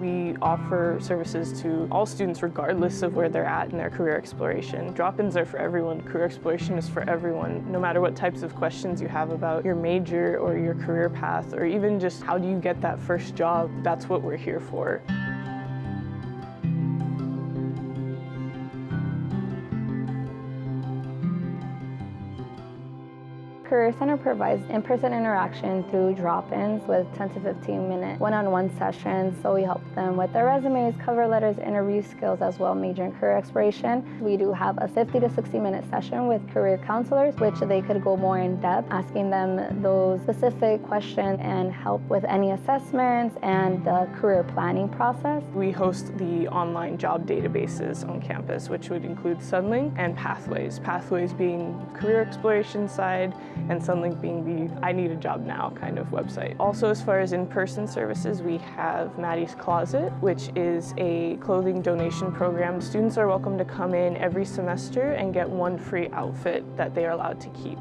We offer services to all students regardless of where they're at in their career exploration. Drop-ins are for everyone. Career exploration is for everyone. No matter what types of questions you have about your major or your career path or even just how do you get that first job, that's what we're here for. Career Center provides in-person interaction through drop-ins with 10 to 15 minute one-on-one sessions. So we help them with their resumes, cover letters, interview skills, as well major in career exploration. We do have a 50 to 60 minute session with career counselors, which they could go more in depth, asking them those specific questions and help with any assessments and the career planning process. We host the online job databases on campus, which would include Sunlink and Pathways. Pathways being career exploration side and Sunlink being the I need a job now kind of website. Also as far as in-person services, we have Maddie's Closet, which is a clothing donation program. Students are welcome to come in every semester and get one free outfit that they are allowed to keep.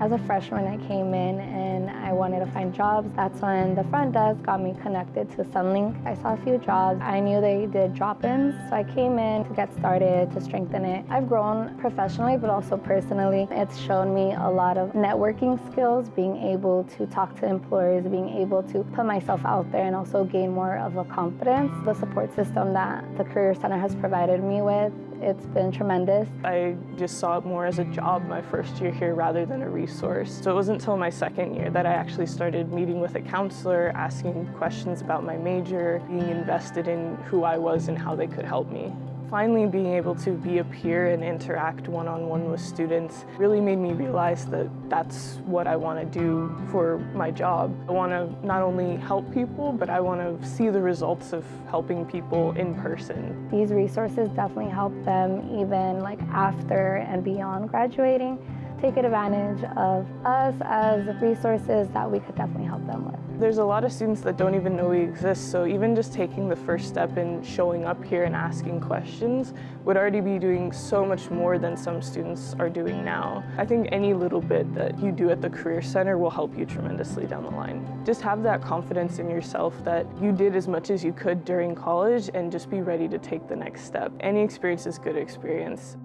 As a freshman, I came in and I wanted to find jobs. That's when the front desk got me connected to Sunlink. I saw a few jobs. I knew they did drop-ins, so I came in to get started, to strengthen it. I've grown professionally, but also personally. It's shown me a lot of networking skills, being able to talk to employers, being able to put myself out there and also gain more of a confidence. The support system that the Career Center has provided me with it's been tremendous. I just saw it more as a job my first year here rather than a resource. So it wasn't until my second year that I actually started meeting with a counselor, asking questions about my major, being invested in who I was and how they could help me. Finally being able to be a peer and interact one-on-one -on -one with students really made me realize that that's what I want to do for my job. I want to not only help people, but I want to see the results of helping people in person. These resources definitely help them even like after and beyond graduating take advantage of us as resources that we could definitely help them with. There's a lot of students that don't even know we exist, so even just taking the first step in showing up here and asking questions would already be doing so much more than some students are doing now. I think any little bit that you do at the Career Center will help you tremendously down the line. Just have that confidence in yourself that you did as much as you could during college and just be ready to take the next step. Any experience is good experience.